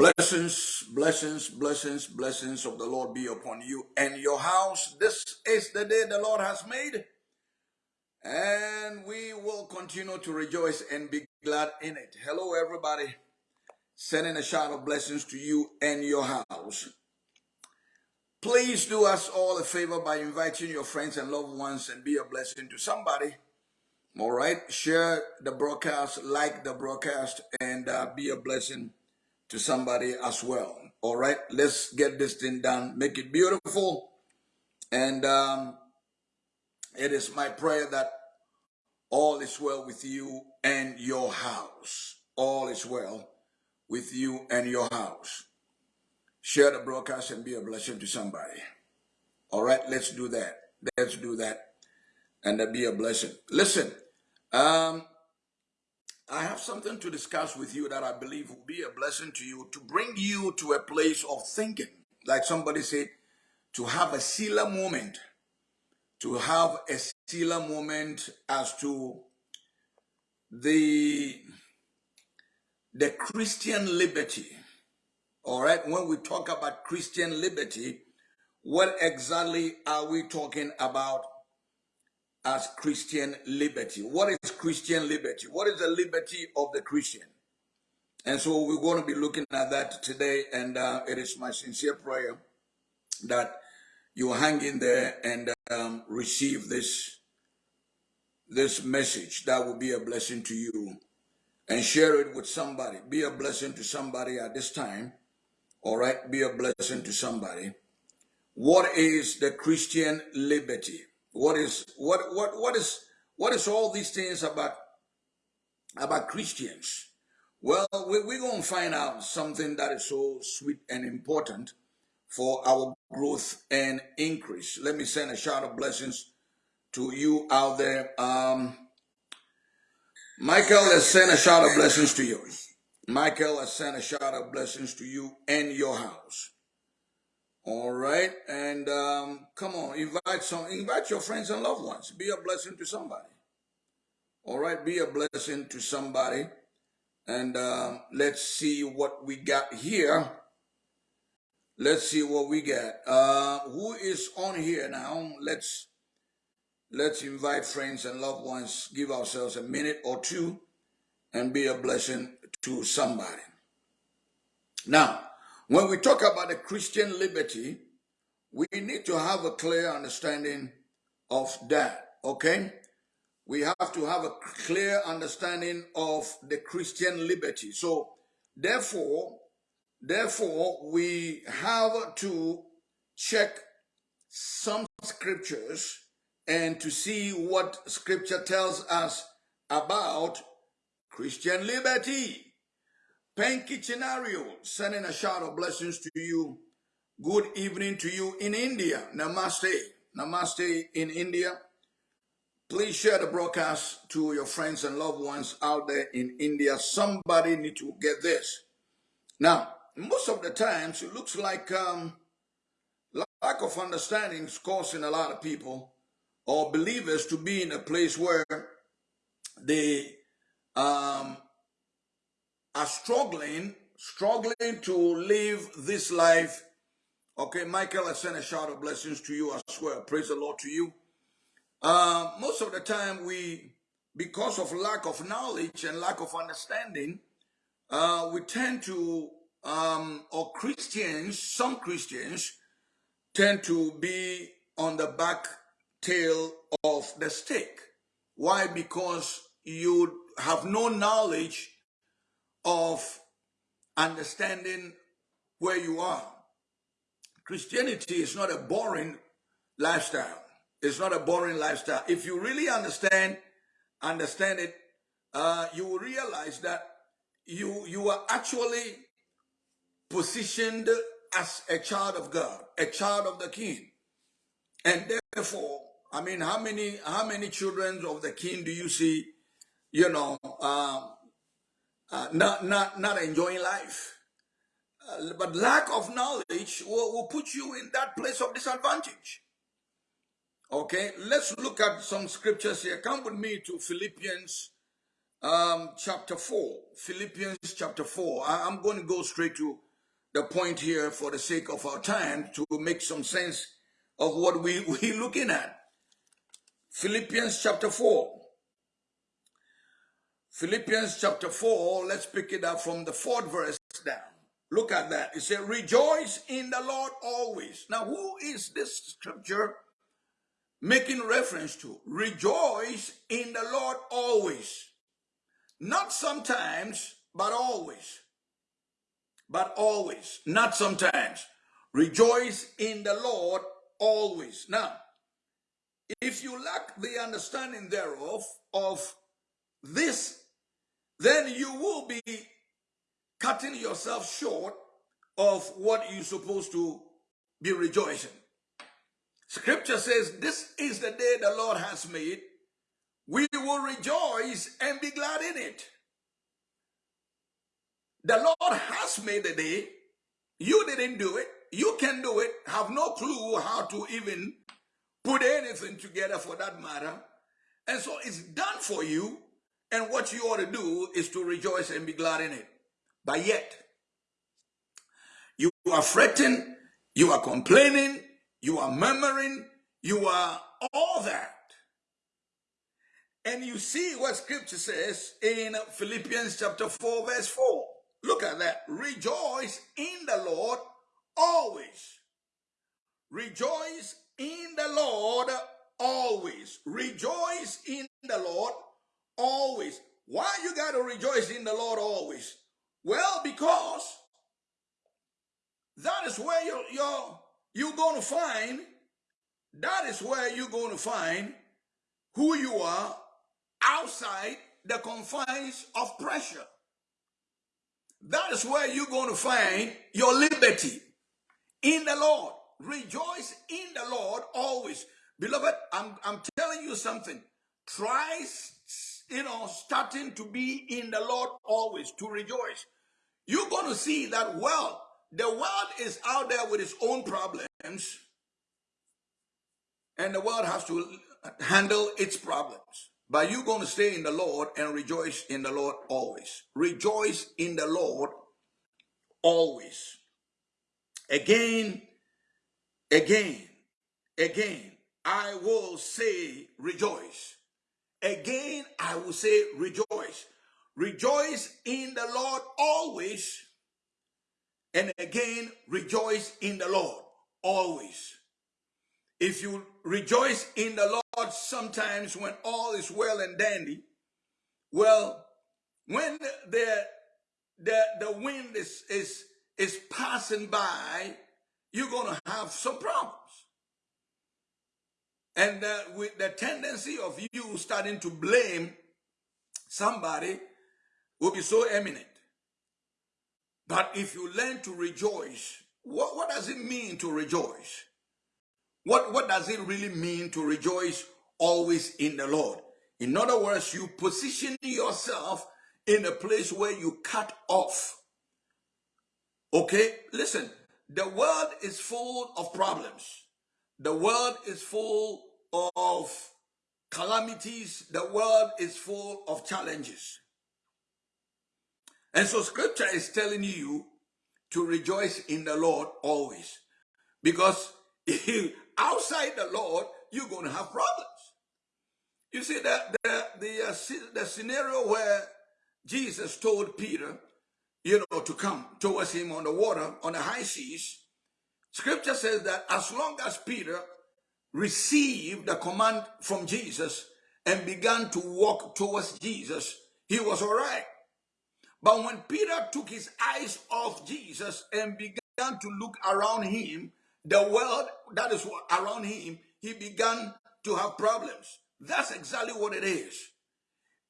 Blessings, blessings, blessings, blessings of the Lord be upon you and your house. This is the day the Lord has made, and we will continue to rejoice and be glad in it. Hello, everybody. Sending a shout of blessings to you and your house. Please do us all a favor by inviting your friends and loved ones and be a blessing to somebody. All right, share the broadcast, like the broadcast, and uh, be a blessing to somebody as well. All right, let's get this thing done, make it beautiful. And um, it is my prayer that all is well with you and your house. All is well with you and your house. Share the broadcast and be a blessing to somebody. All right, let's do that. Let's do that and be a blessing. Listen, um, I have something to discuss with you that I believe will be a blessing to you to bring you to a place of thinking. Like somebody said, to have a Selah moment, to have a Selah moment as to the, the Christian liberty. All right, when we talk about Christian liberty, what exactly are we talking about as Christian liberty. What is Christian liberty? What is the liberty of the Christian? And so we're going to be looking at that today. And uh, it is my sincere prayer that you hang in there and um, receive this, this message that will be a blessing to you and share it with somebody. Be a blessing to somebody at this time. All right. Be a blessing to somebody. What is the Christian liberty? What is what what what is what is all these things about about Christians? Well, we, we're going to find out something that is so sweet and important for our growth and increase. Let me send a shout of blessings to you out there. Um, Michael has sent a shout of blessings to you. Michael has sent a shout of blessings to you and your house. All right, and um, come on, invite some, invite your friends and loved ones. Be a blessing to somebody. All right, be a blessing to somebody, and um, let's see what we got here. Let's see what we got. Uh, who is on here now? Let's let's invite friends and loved ones. Give ourselves a minute or two, and be a blessing to somebody. Now. When we talk about the Christian liberty, we need to have a clear understanding of that, okay? We have to have a clear understanding of the Christian liberty. So, therefore, therefore, we have to check some scriptures and to see what scripture tells us about Christian liberty. Penki Chinario, sending a shout of blessings to you. Good evening to you in India. Namaste. Namaste in India. Please share the broadcast to your friends and loved ones out there in India. Somebody need to get this. Now, most of the times it looks like um, lack of understanding is causing a lot of people or believers to be in a place where they um, are struggling, struggling to live this life. Okay, Michael, I send a shout of blessings to you as well. Praise the Lord to you. Uh, most of the time, we, because of lack of knowledge and lack of understanding, uh, we tend to, um, or Christians, some Christians, tend to be on the back tail of the stick. Why? Because you have no knowledge of understanding where you are. Christianity is not a boring lifestyle. It's not a boring lifestyle. If you really understand, understand it, uh, you will realize that you you are actually positioned as a child of God, a child of the King, and therefore, I mean, how many how many children of the King do you see? You know, um, uh, not, not, not enjoying life. Uh, but lack of knowledge will, will put you in that place of disadvantage. Okay, let's look at some scriptures here. Come with me to Philippians um, chapter 4. Philippians chapter 4. I, am going to go straight to the point here for the sake of our time to make some sense of what we, we're looking at. Philippians chapter 4. Philippians chapter 4, let's pick it up from the fourth verse down. Look at that. It says, Rejoice in the Lord always. Now, who is this scripture making reference to? Rejoice in the Lord always. Not sometimes, but always. But always, not sometimes. Rejoice in the Lord always. Now, if you lack the understanding thereof of this, then you will be cutting yourself short of what you're supposed to be rejoicing. Scripture says, This is the day the Lord has made. We will rejoice and be glad in it. The Lord has made the day. You didn't do it. You can do it. Have no clue how to even put anything together for that matter. And so it's done for you. And what you ought to do is to rejoice and be glad in it. But yet, you are fretting, you are complaining, you are murmuring, you are all that. And you see what scripture says in Philippians chapter 4, verse 4. Look at that. Rejoice in the Lord always. Rejoice in the Lord always. Rejoice in the Lord always. Why you got to rejoice in the Lord always? Well, because that is where you're, you're, you're going to find, that is where you're going to find who you are outside the confines of pressure. That is where you're going to find your liberty in the Lord. Rejoice in the Lord always. Beloved, I'm, I'm telling you something. Try, you know, starting to be in the Lord always, to rejoice. You're going to see that, well, the world is out there with its own problems, and the world has to handle its problems. But you're going to stay in the Lord and rejoice in the Lord always. Rejoice in the Lord always. Again, again, again, I will say rejoice. Again, I will say rejoice. Rejoice in the Lord always. And again, rejoice in the Lord always. If you rejoice in the Lord sometimes when all is well and dandy, well, when the the, the wind is, is, is passing by, you're going to have some problems. And uh, with the tendency of you starting to blame somebody will be so eminent. But if you learn to rejoice, what, what does it mean to rejoice? What, what does it really mean to rejoice always in the Lord? In other words, you position yourself in a place where you cut off. Okay, listen, the world is full of problems. The world is full of calamities. The world is full of challenges. And so scripture is telling you to rejoice in the Lord always. Because outside the Lord, you're going to have problems. You see, that the, the, uh, the scenario where Jesus told Peter, you know, to come towards him on the water, on the high seas, scripture says that as long as Peter received the command from Jesus and began to walk towards Jesus, he was all right. But when Peter took his eyes off Jesus and began to look around him, the world that is around him, he began to have problems. That's exactly what it is.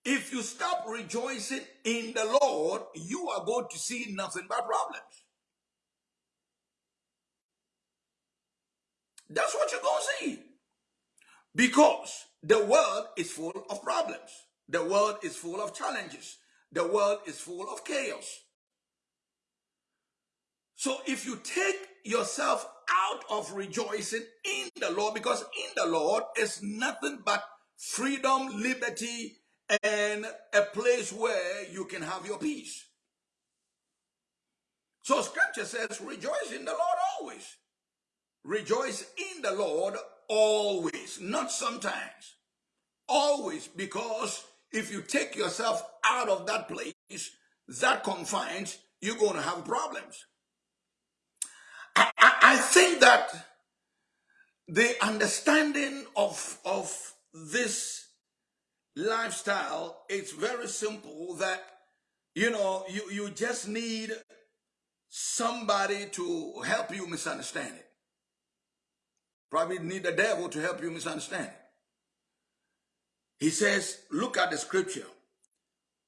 If you stop rejoicing in the Lord, you are going to see nothing but problems. That's what you're going to see. Because the world is full of problems. The world is full of challenges. The world is full of chaos. So if you take yourself out of rejoicing in the Lord, because in the Lord is nothing but freedom, liberty, and a place where you can have your peace. So scripture says, rejoice in the Lord always. Rejoice in the Lord always, not sometimes. Always, because if you take yourself out of that place, that confines, you're going to have problems. I, I, I think that the understanding of, of this lifestyle, it's very simple that, you know, you, you just need somebody to help you misunderstand it. Probably need the devil to help you misunderstand. He says, look at the scripture.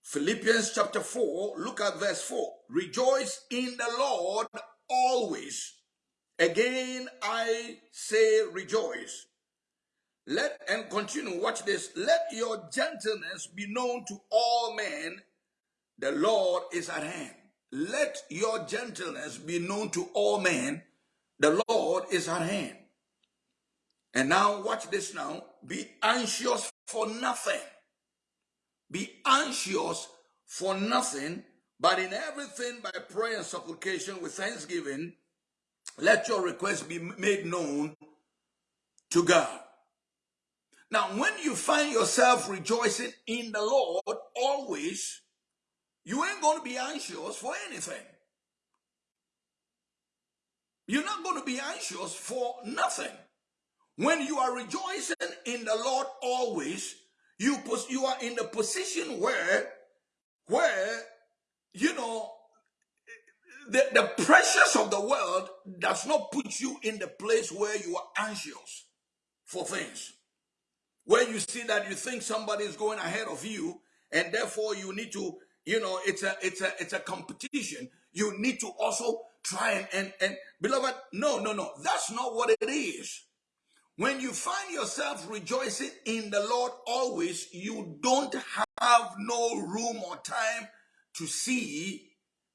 Philippians chapter 4, look at verse 4. Rejoice in the Lord always. Again, I say rejoice. Let and continue, watch this. Let your gentleness be known to all men. The Lord is at hand. Let your gentleness be known to all men. The Lord is at hand. And now, watch this now. Be anxious for nothing. Be anxious for nothing, but in everything by prayer and supplication with thanksgiving, let your requests be made known to God. Now, when you find yourself rejoicing in the Lord always, you ain't going to be anxious for anything. You're not going to be anxious for nothing. When you are rejoicing in the Lord always, you you are in the position where where you know the, the pressures of the world does not put you in the place where you are anxious for things. Where you see that you think somebody is going ahead of you, and therefore you need to, you know, it's a it's a it's a competition. You need to also try and and, and beloved, no, no, no, that's not what it is. When you find yourself rejoicing in the Lord always, you don't have no room or time to see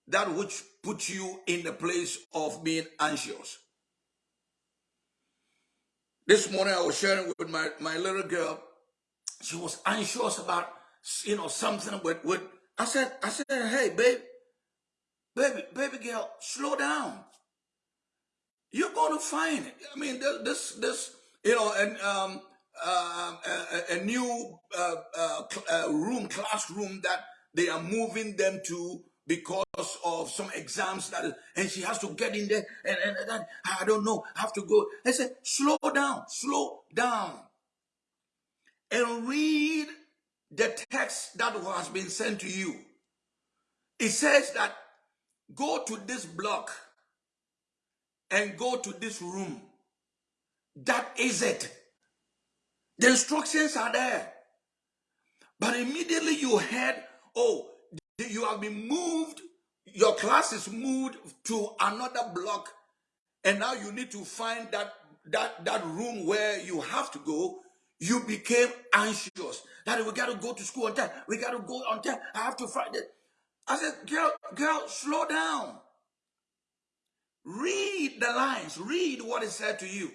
that which puts you in the place of being anxious. This morning I was sharing with my, my little girl. She was anxious about, you know, something with, with, I said, I said, hey, babe, baby, baby girl, slow down. You're to find it. I mean, this, this, you know, and um, uh, a, a, new uh, uh, uh, room, classroom that they are moving them to because of some exams that, and she has to get in there, and, and, and I don't know, I have to go. I said, slow down, slow down, and read the text that has been sent to you. It says that go to this block and go to this room that is it. The instructions are there. But immediately you heard, oh, you have been moved, your class is moved to another block, and now you need to find that that that room where you have to go. You became anxious. That we got to go to school on time. We got to go on time. I have to find it. I said, girl, girl, slow down. Read the lines. Read what is said to you.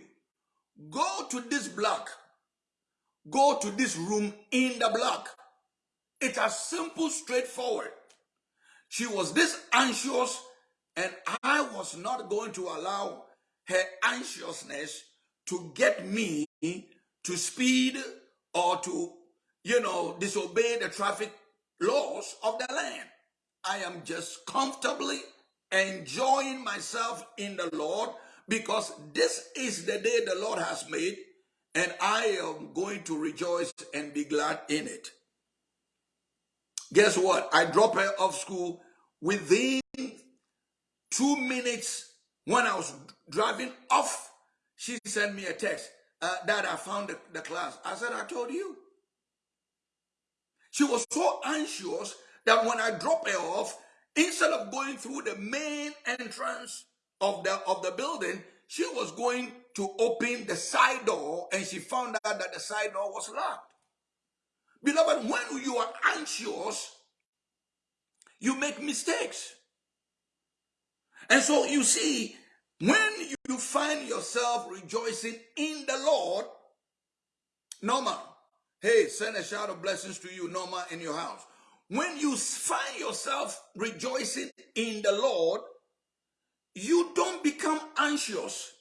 Go to this block. Go to this room in the block. It's as simple, straightforward. She was this anxious, and I was not going to allow her anxiousness to get me to speed or to, you know, disobey the traffic laws of the land. I am just comfortably enjoying myself in the Lord because this is the day the Lord has made, and I am going to rejoice and be glad in it. Guess what? I dropped her off school within two minutes when I was driving off. She sent me a text uh, that I found the, the class. I said, I told you. She was so anxious that when I dropped her off, instead of going through the main entrance of the of the building, she was going to open the side door and she found out that the side door was locked. Beloved, when you are anxious, you make mistakes. And so you see, when you find yourself rejoicing in the Lord, Norma, hey, send a shout of blessings to you, Norma, in your house. When you find yourself rejoicing in the Lord, you don't become anxious.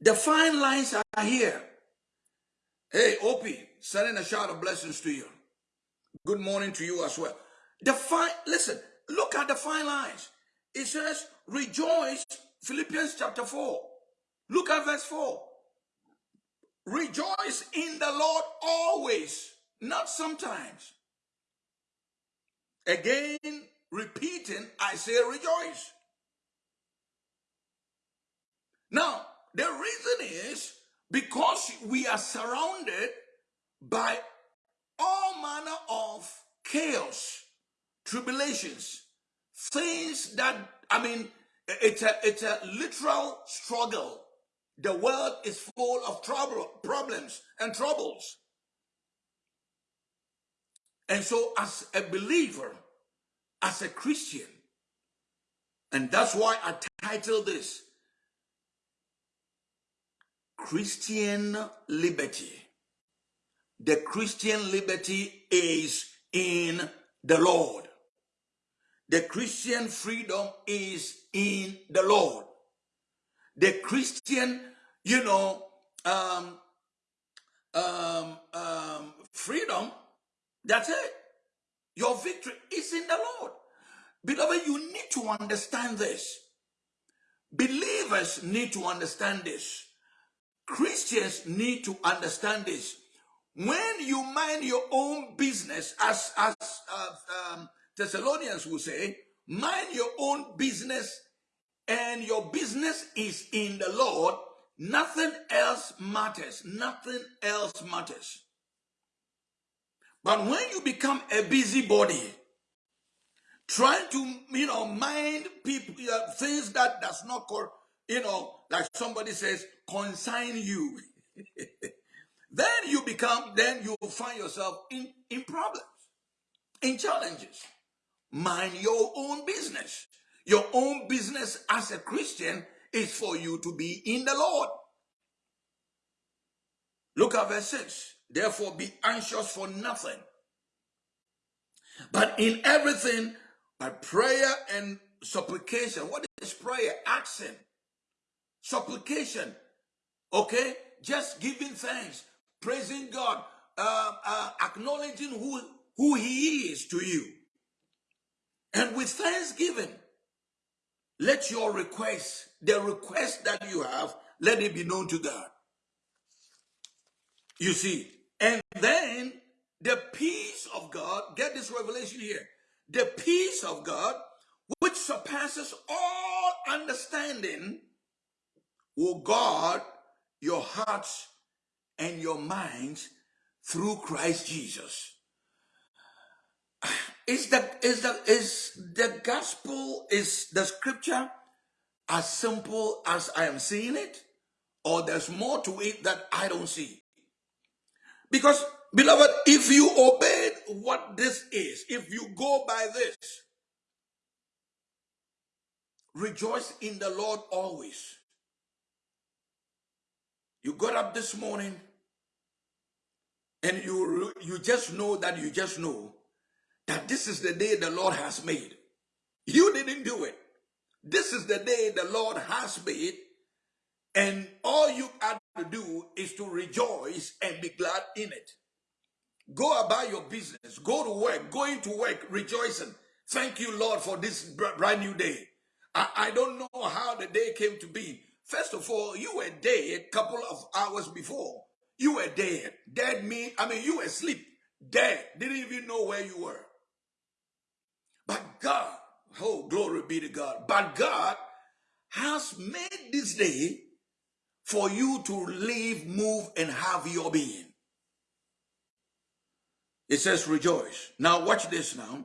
The fine lines are here. Hey, Opie, sending a shout of blessings to you. Good morning to you as well. The fine, listen, look at the fine lines. It says, rejoice, Philippians chapter 4. Look at verse 4. Rejoice in the Lord always, not sometimes. Again, repeating, I say rejoice. Now, the reason is because we are surrounded by all manner of chaos, tribulations, things that, I mean, it's a, it's a literal struggle. The world is full of trouble, problems and troubles. And so, as a believer, as a Christian, and that's why I title this Christian Liberty. The Christian liberty is in the Lord. The Christian freedom is in the Lord. The Christian, you know, um, um, um, freedom, that's it. Your victory is in the Lord. Beloved, you need to understand this. Believers need to understand this. Christians need to understand this. When you mind your own business, as, as uh, um, Thessalonians will say, mind your own business and your business is in the Lord, nothing else matters. Nothing else matters. But when you become a busybody, trying to, you know, mind people, uh, things that does not, you know, like somebody says, consign you. then you become, then you find yourself in, in problems, in challenges. Mind your own business. Your own business as a Christian is for you to be in the Lord. Look at verse 6. Therefore, be anxious for nothing. But in everything, by prayer and supplication. What is prayer? Action. Supplication. Okay? Just giving thanks, praising God, uh, uh, acknowledging who, who He is to you. And with thanksgiving, let your request, the request that you have, let it be known to God. You see, and then the peace of God, get this revelation here. The peace of God, which surpasses all understanding, will guard your hearts and your minds through Christ Jesus. Is the is the is the gospel is the scripture as simple as I am seeing it, or there's more to it that I don't see? Because, beloved, if you obey what this is, if you go by this, rejoice in the Lord always. You got up this morning and you you just know that you just know that this is the day the Lord has made. You didn't do it. This is the day the Lord has made, and all you have to do is to rejoice and be glad in it. Go about your business, go to work, going to work, rejoicing. Thank you, Lord, for this brand new day. I, I don't know how the day came to be. First of all, you were dead a couple of hours before. You were dead. Dead mean, I mean, you were asleep. Dead. Didn't even know where you were. But God, oh, glory be to God. But God has made this day for you to live, move, and have your being. It says rejoice. Now watch this now.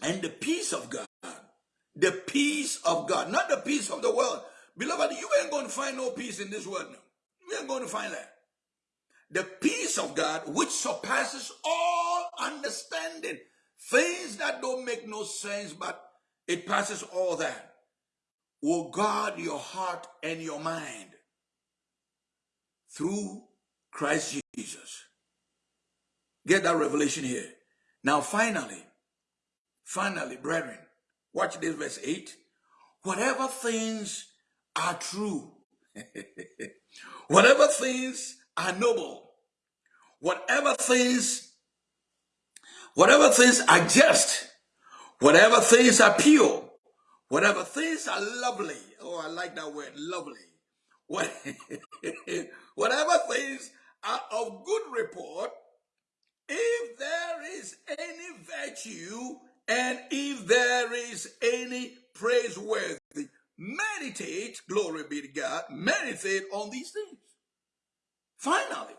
And the peace of God, the peace of God, not the peace of the world. Beloved, you ain't going to find no peace in this world now. You ain't going to find that. The peace of God, which surpasses all understanding, things that don't make no sense, but it passes all that, will guard your heart and your mind through Christ Jesus. Get that revelation here. Now, finally, Finally, brethren, watch this verse 8. Whatever things are true, whatever things are noble, whatever things, whatever things are just, whatever things are pure, whatever things are lovely. Oh, I like that word, lovely. What, whatever things are of good report, if there is any virtue and if there is any praiseworthy, meditate, glory be to God, meditate on these things. Finally,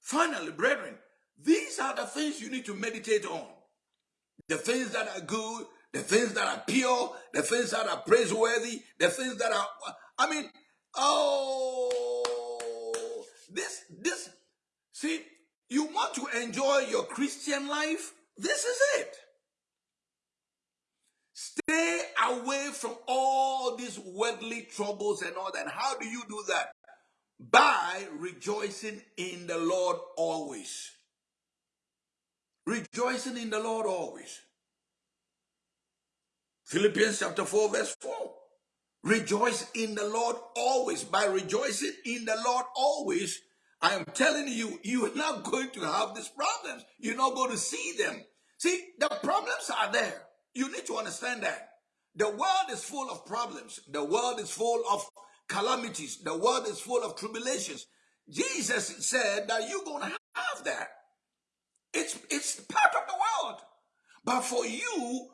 finally, brethren, these are the things you need to meditate on. The things that are good, the things that are pure, the things that are praiseworthy, the things that are, I mean, oh, this, this, see, you want to enjoy your Christian life? This is it. Stay away from all these worldly troubles and all that. How do you do that? By rejoicing in the Lord always. Rejoicing in the Lord always. Philippians chapter 4, verse 4. Rejoice in the Lord always. By rejoicing in the Lord always, I am telling you, you are not going to have these problems. You're not going to see them. See, the problems are there. You need to understand that. The world is full of problems. The world is full of calamities. The world is full of tribulations. Jesus said that you're going to have that. It's, it's part of the world. But for you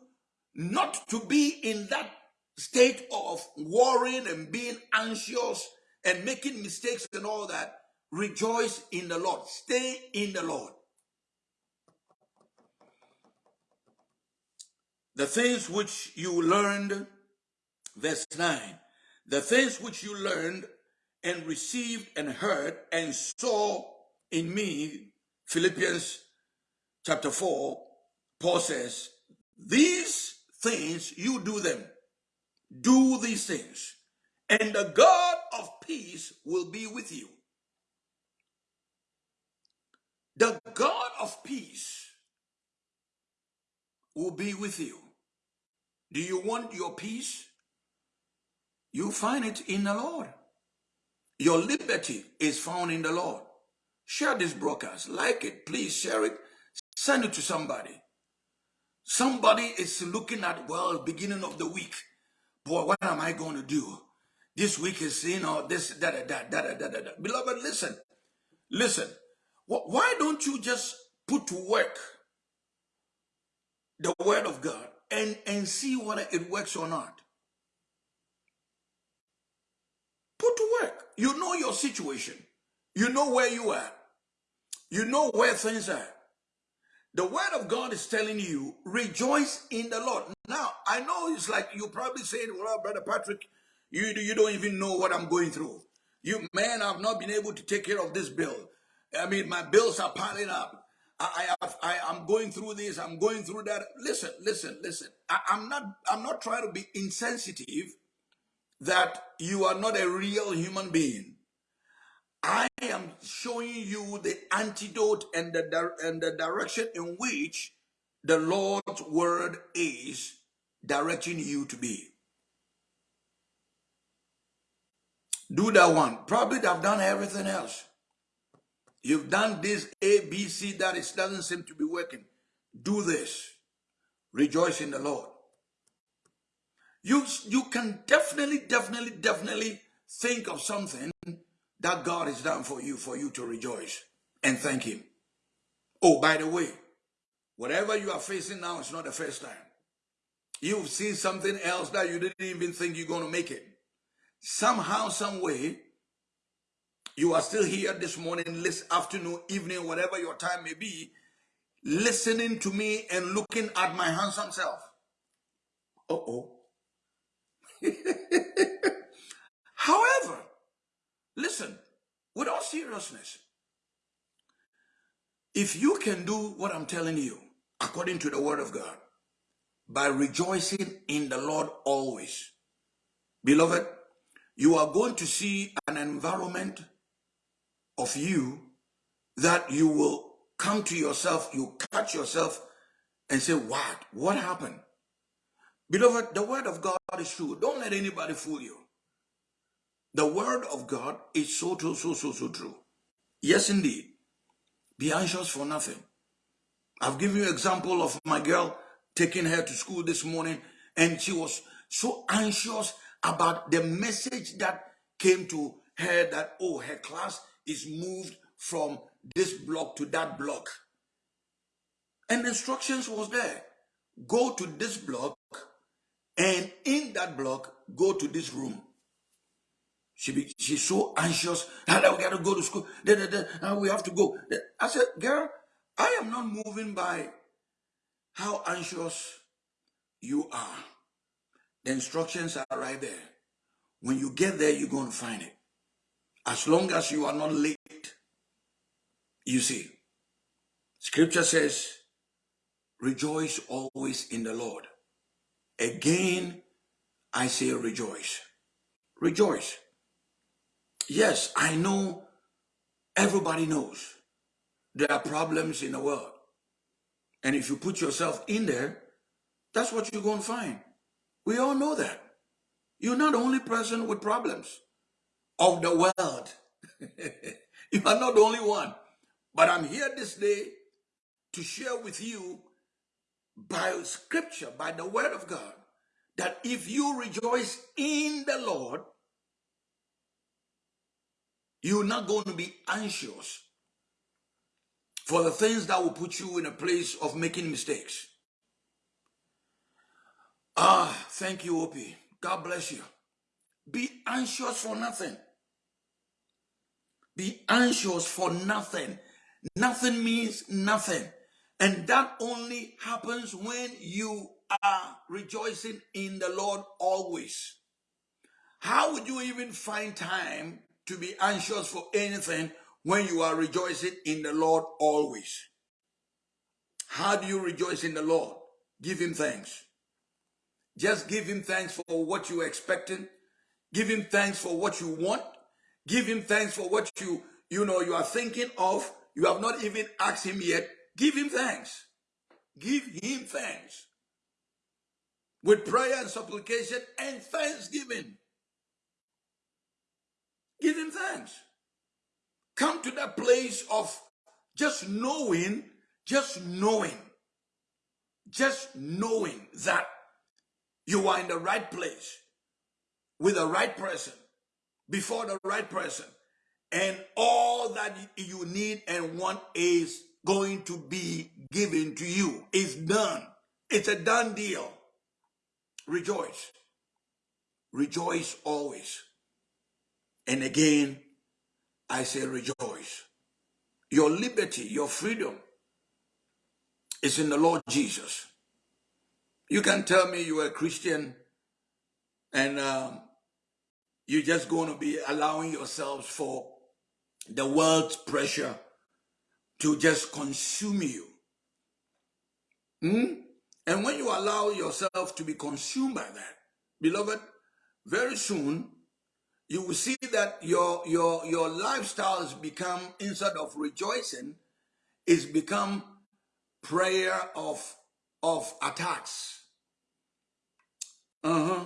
not to be in that state of worrying and being anxious and making mistakes and all that, rejoice in the Lord. Stay in the Lord. The things which you learned, verse 9, the things which you learned and received and heard and saw in me, Philippians chapter 4, Paul says, these things you do them. Do these things, and the God of peace will be with you. The God of peace will be with you. Do you want your peace? You find it in the Lord. Your liberty is found in the Lord. Share this broadcast. Like it. Please share it. Send it to somebody. Somebody is looking at, well, beginning of the week. Boy, what am I going to do? This week is, you know, this, da, da, da, da, da, da, da. Beloved, listen. Listen. Why don't you just put to work the word of God and, and see whether it works or not? Put to work. You know your situation. You know where you are. You know where things are. The word of God is telling you, rejoice in the Lord. Now, I know it's like you're probably saying, well, Brother Patrick, you, you don't even know what I'm going through. You, man, I've not been able to take care of this bill. I mean, my bills are piling up. I, I, I, am going through this. I'm going through that. Listen, listen, listen. I, I'm not, I'm not trying to be insensitive that you are not a real human being. I am showing you the antidote and the, and the direction in which the Lord's word is directing you to be. Do that one. Probably have done everything else. You've done this A, B, C that it doesn't seem to be working. Do this. Rejoice in the Lord. You, you can definitely, definitely, definitely think of something that God has done for you, for you to rejoice and thank Him. Oh, by the way, whatever you are facing now is not the first time. You've seen something else that you didn't even think you're going to make it. Somehow, some way, you are still here this morning, this afternoon, evening, whatever your time may be, listening to me and looking at my handsome self. Uh-oh. However, listen, with all seriousness, if you can do what I'm telling you, according to the word of God, by rejoicing in the Lord always, beloved, you are going to see an environment of you that you will come to yourself, you catch yourself and say, What? What happened? Beloved, the word of God is true. Don't let anybody fool you. The word of God is so true, so, so, so true. Yes, indeed. Be anxious for nothing. I've given you an example of my girl taking her to school this morning, and she was so anxious about the message that came to her that, oh, her class is moved from this block to that block. And instructions was there. Go to this block, and in that block, go to this room. She be, she's so anxious. And we got to go to school. We have to go. I said, girl, I am not moving by how anxious you are. The instructions are right there. When you get there, you're going to find it. As long as you are not late, you see. Scripture says, rejoice always in the Lord. Again, I say rejoice. Rejoice. Yes, I know everybody knows there are problems in the world. And if you put yourself in there, that's what you're going to find. We all know that. You're not the only person with problems of the world. you are not the only one. But I'm here this day to share with you by scripture, by the word of God, that if you rejoice in the Lord, you're not going to be anxious for the things that will put you in a place of making mistakes. Ah, thank you, Opie. God bless you. Be anxious for nothing. Be anxious for nothing. Nothing means nothing. And that only happens when you are rejoicing in the Lord always. How would you even find time to be anxious for anything when you are rejoicing in the Lord always. How do you rejoice in the Lord? Give him thanks. Just give him thanks for what you're expecting. Give him thanks for what you want. Give him thanks for what you, you know, you are thinking of. You have not even asked him yet. Give him thanks. Give him thanks. With prayer and supplication and thanksgiving. Give him thanks. Come to that place of just knowing, just knowing, just knowing that you are in the right place with the right person, before the right person, and all that you need and want is going to be given to you. It's done. It's a done deal. Rejoice. Rejoice always. And again, I say rejoice. Your liberty, your freedom is in the Lord Jesus. You can tell me you are a Christian and um, you're just going to be allowing yourselves for the world's pressure to just consume you. Hmm? And when you allow yourself to be consumed by that, beloved, very soon you will see that your your your lifestyle has become instead of rejoicing it's become prayer of of attacks. Uh-huh.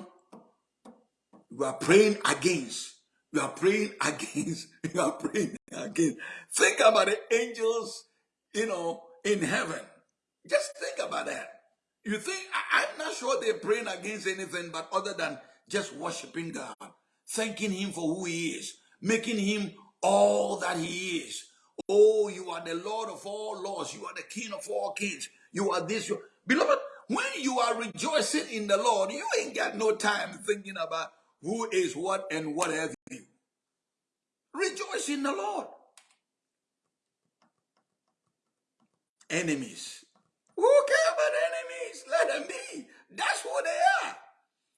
You are praying against. You are praying against. You are praying against. Think about the angels you know in heaven. Just think about that. You think I, i'm not sure they're praying against anything but other than just worshiping god thanking him for who he is, making him all that he is. Oh, you are the Lord of all lords. You are the King of all kings. You are this. You... Beloved, when you are rejoicing in the Lord, you ain't got no time thinking about who is what and what have you. Rejoice in the Lord. Enemies. Who care about enemies? Let them be. That's who they are.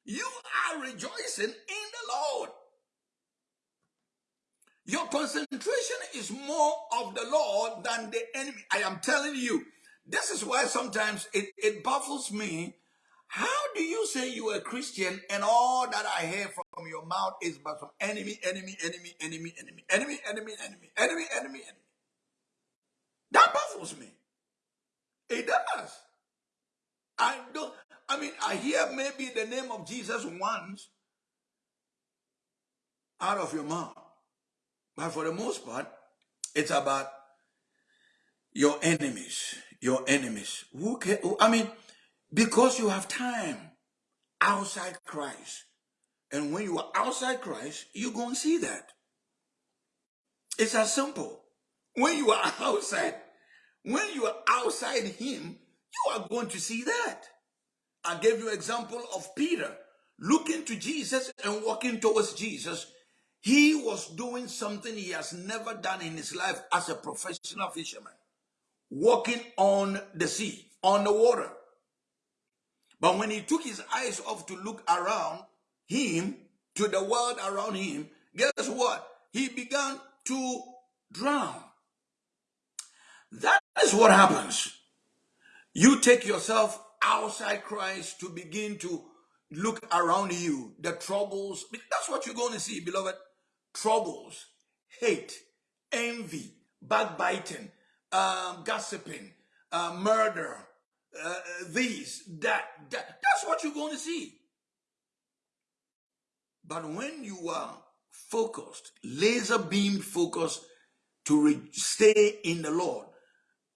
You are rejoicing in the Lord. Your concentration is more of the Lord than the enemy. I am telling you, this is why sometimes it, it baffles me. How do you say you are a Christian and all that I hear from your mouth is but from enemy, enemy, enemy, enemy, enemy, enemy, enemy, enemy, enemy, enemy, enemy? That baffles me. It does. I don't, I mean, I hear maybe the name of Jesus once out of your mouth. But for the most part, it's about your enemies. Your enemies. Who can, I mean, because you have time outside Christ. And when you are outside Christ, you're going to see that. It's as simple. When you are outside, when you are outside Him, you are going to see that. I gave you example of Peter looking to Jesus and walking towards Jesus. He was doing something he has never done in his life as a professional fisherman, walking on the sea, on the water. But when he took his eyes off to look around him, to the world around him, guess what? He began to drown. That is what happens. You take yourself outside Christ to begin to look around you, the troubles. That's what you're going to see, beloved. Troubles, hate, envy, backbiting, um, gossiping, uh, murder, uh, these, that, that. That's what you're going to see. But when you are focused, laser beam focused to stay in the Lord,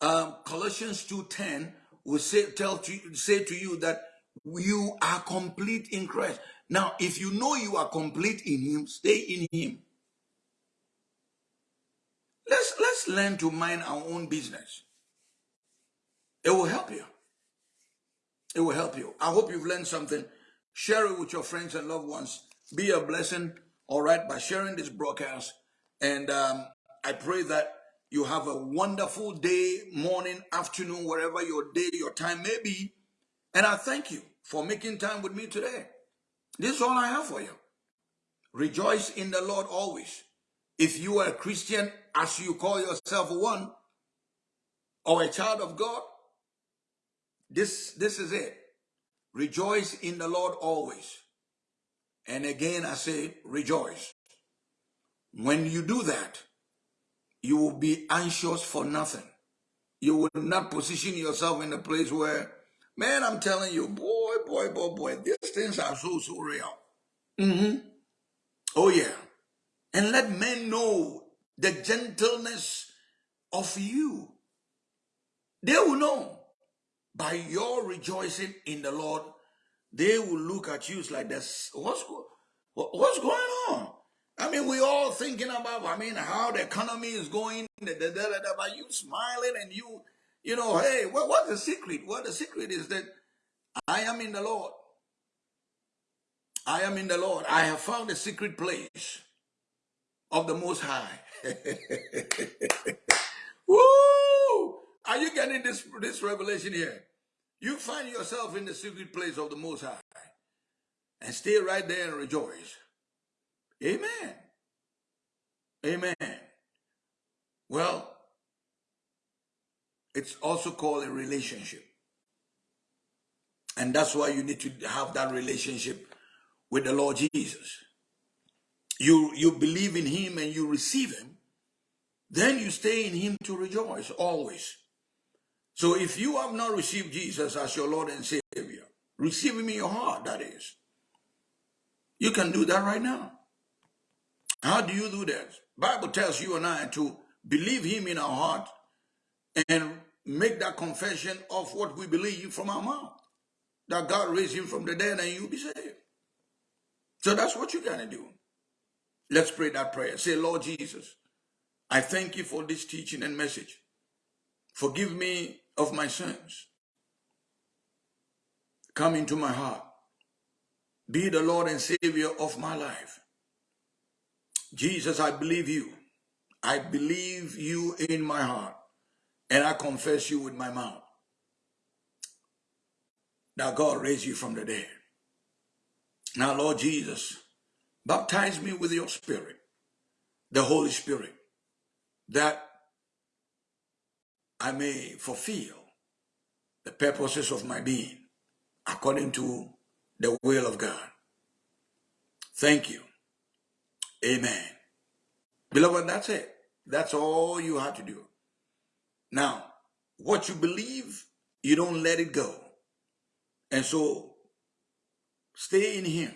um, Colossians 2.10 will say, tell to, say to you that you are complete in Christ. Now, if you know you are complete in Him, stay in Him. Let's, let's learn to mind our own business. It will help you. It will help you. I hope you've learned something. Share it with your friends and loved ones. Be a blessing, all right, by sharing this broadcast. And um, I pray that you have a wonderful day, morning, afternoon, wherever your day, your time may be. And I thank you for making time with me today. This is all I have for you. Rejoice in the Lord always. If you are a Christian, as you call yourself one, or a child of God, this, this is it. Rejoice in the Lord always. And again, I say, rejoice. When you do that, you will be anxious for nothing. You will not position yourself in a place where, man, I'm telling you, boy, boy, boy, boy, these things are so, so real. Mm-hmm. Oh, yeah. And let men know the gentleness of you. They will know by your rejoicing in the Lord, they will look at you like this. What's, what's going on? I mean, we all thinking about, I mean, how the economy is going, da, da, da, da, but you smiling and you, you know, hey, what, what's the secret? What the secret is that I am in the Lord. I am in the Lord. I have found a secret place of the Most High. Woo! Are you getting this, this revelation here? You find yourself in the secret place of the Most High and stay right there and rejoice. Amen. Amen. Well, it's also called a relationship. And that's why you need to have that relationship with the Lord Jesus. You, you believe in him and you receive him, then you stay in him to rejoice always. So if you have not received Jesus as your Lord and Savior, receive him in your heart, that is. You can do that right now. How do you do that? Bible tells you and I to believe him in our heart and make that confession of what we believe from our mouth. That God raised him from the dead and you'll be saved. So that's what you gotta do. Let's pray that prayer. Say, Lord Jesus, I thank you for this teaching and message. Forgive me of my sins. Come into my heart. Be the Lord and Savior of my life. Jesus, I believe you. I believe you in my heart. And I confess you with my mouth. That God raised you from the dead. Now, Lord Jesus, baptize me with your spirit, the Holy Spirit, that I may fulfill the purposes of my being according to the will of God. Thank you. Amen. Beloved, that's it. That's all you have to do. Now, what you believe, you don't let it go. And so stay in him.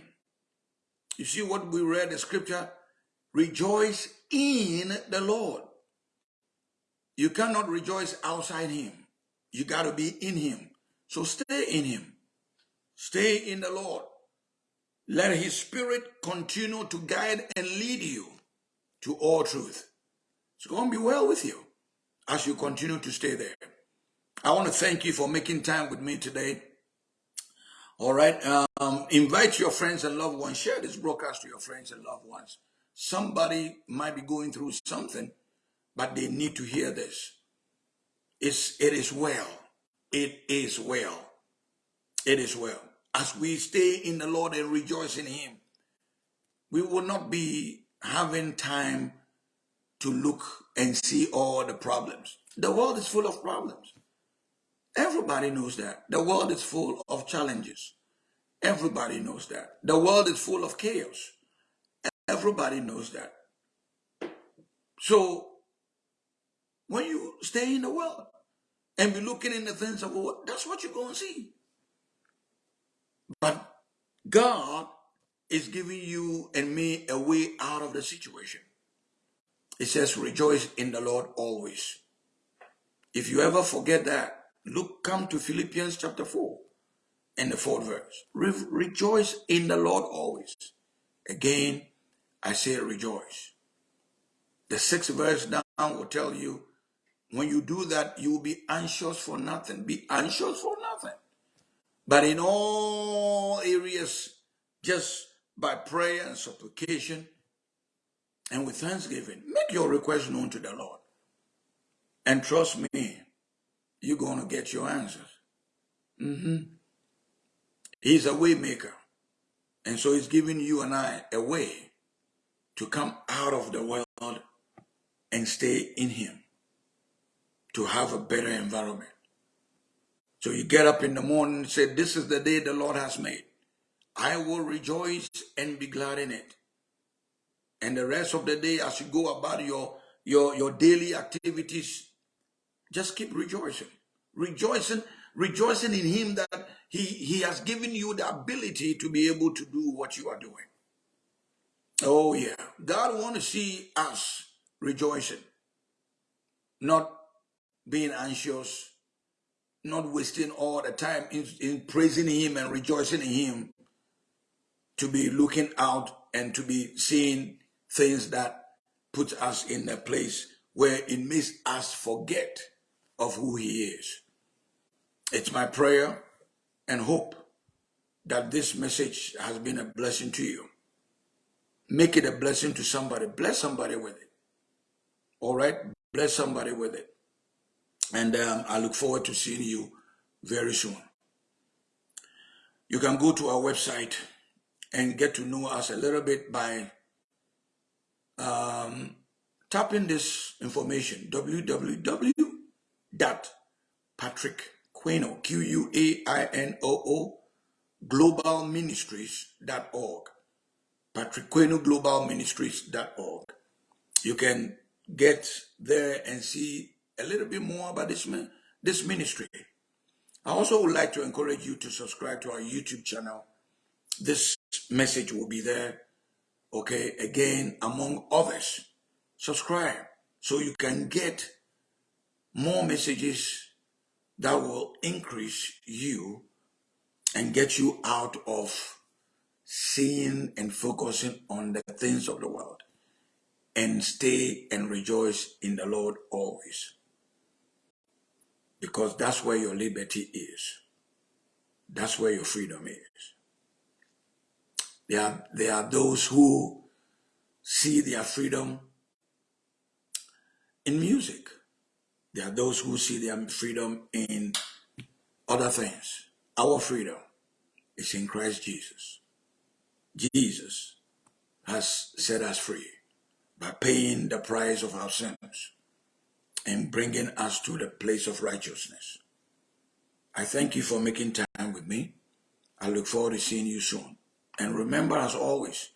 You see what we read the scripture? Rejoice in the Lord. You cannot rejoice outside him. You got to be in him. So stay in him. Stay in the Lord. Let his spirit continue to guide and lead you to all truth. It's going to be well with you as you continue to stay there. I want to thank you for making time with me today. All right. Um, invite your friends and loved ones. Share this broadcast to your friends and loved ones. Somebody might be going through something, but they need to hear this. It's, it is well. It is well. It is well. As we stay in the Lord and rejoice in Him, we will not be having time to look and see all the problems. The world is full of problems. Everybody knows that. The world is full of challenges. Everybody knows that. The world is full of chaos. Everybody knows that. So, when you stay in the world and be looking in the things of the world, that's what you're going to see. But God is giving you and me a way out of the situation. It says, rejoice in the Lord always. If you ever forget that, look, come to Philippians chapter 4 and the fourth verse. Re rejoice in the Lord always. Again, I say rejoice. The sixth verse down will tell you, when you do that, you will be anxious for nothing. Be anxious for. But in all areas, just by prayer and supplication and with thanksgiving, make your request known to the Lord. And trust me, you're going to get your answers. Mm -hmm. He's a way maker. And so he's giving you and I a way to come out of the world and stay in him, to have a better environment. So you get up in the morning and say, this is the day the Lord has made. I will rejoice and be glad in it. And the rest of the day, as you go about your, your, your daily activities, just keep rejoicing. Rejoicing, rejoicing in him that he, he has given you the ability to be able to do what you are doing. Oh yeah. God want to see us rejoicing. Not being anxious, not wasting all the time in, in praising him and rejoicing in him to be looking out and to be seeing things that put us in a place where it makes us forget of who he is. It's my prayer and hope that this message has been a blessing to you. Make it a blessing to somebody. Bless somebody with it. All right? Bless somebody with it. And um, I look forward to seeing you very soon. You can go to our website and get to know us a little bit by um, tapping this information www.patrick Q-U-A-I-N-O-O, globalministries.org. Patrick globalministries.org. You can get there and see a little bit more about this, this ministry. I also would like to encourage you to subscribe to our YouTube channel. This message will be there. Okay, again, among others, subscribe so you can get more messages that will increase you and get you out of seeing and focusing on the things of the world and stay and rejoice in the Lord always. Because that's where your liberty is. That's where your freedom is. There are, there are those who see their freedom in music. There are those who see their freedom in other things. Our freedom is in Christ Jesus. Jesus has set us free by paying the price of our sins and bringing us to the place of righteousness. I thank you for making time with me. I look forward to seeing you soon. And remember, as always,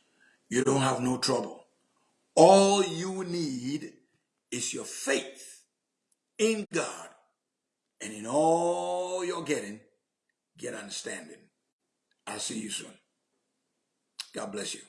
you don't have no trouble. All you need is your faith in God. And in all you're getting, get understanding. I'll see you soon. God bless you.